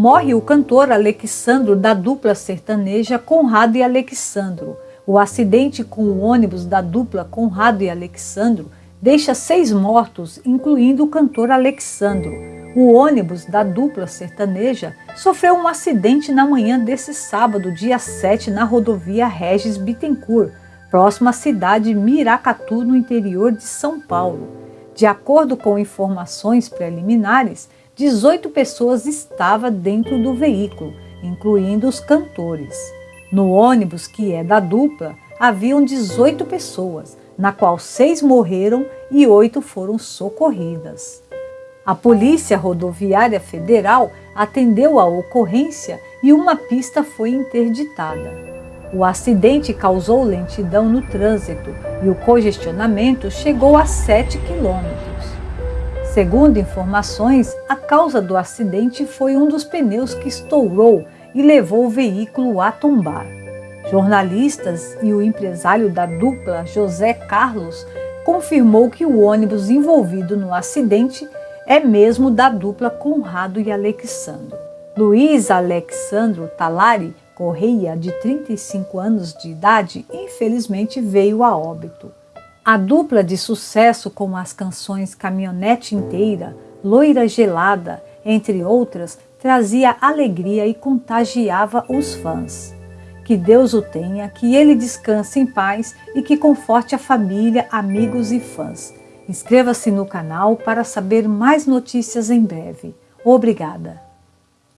morre o cantor Alexandro da dupla sertaneja Conrado e Alexandro. O acidente com o ônibus da dupla Conrado e Alexandro deixa seis mortos, incluindo o cantor Alexandro. O ônibus da dupla sertaneja sofreu um acidente na manhã desse sábado, dia 7, na rodovia Regis Bittencourt, próxima à cidade Miracatu, no interior de São Paulo. De acordo com informações preliminares, 18 pessoas estavam dentro do veículo, incluindo os cantores. No ônibus, que é da dupla, haviam 18 pessoas, na qual seis morreram e oito foram socorridas. A Polícia Rodoviária Federal atendeu a ocorrência e uma pista foi interditada. O acidente causou lentidão no trânsito e o congestionamento chegou a 7 quilômetros. Segundo informações, a causa do acidente foi um dos pneus que estourou e levou o veículo a tombar. Jornalistas e o empresário da dupla, José Carlos, confirmou que o ônibus envolvido no acidente é mesmo da dupla Conrado e Alexandro. Luiz Alexandro Talari Correia, de 35 anos de idade, infelizmente veio a óbito. A dupla de sucesso com as canções Caminhonete Inteira, Loira Gelada, entre outras, trazia alegria e contagiava os fãs. Que Deus o tenha, que ele descanse em paz e que conforte a família, amigos e fãs. Inscreva-se no canal para saber mais notícias em breve. Obrigada!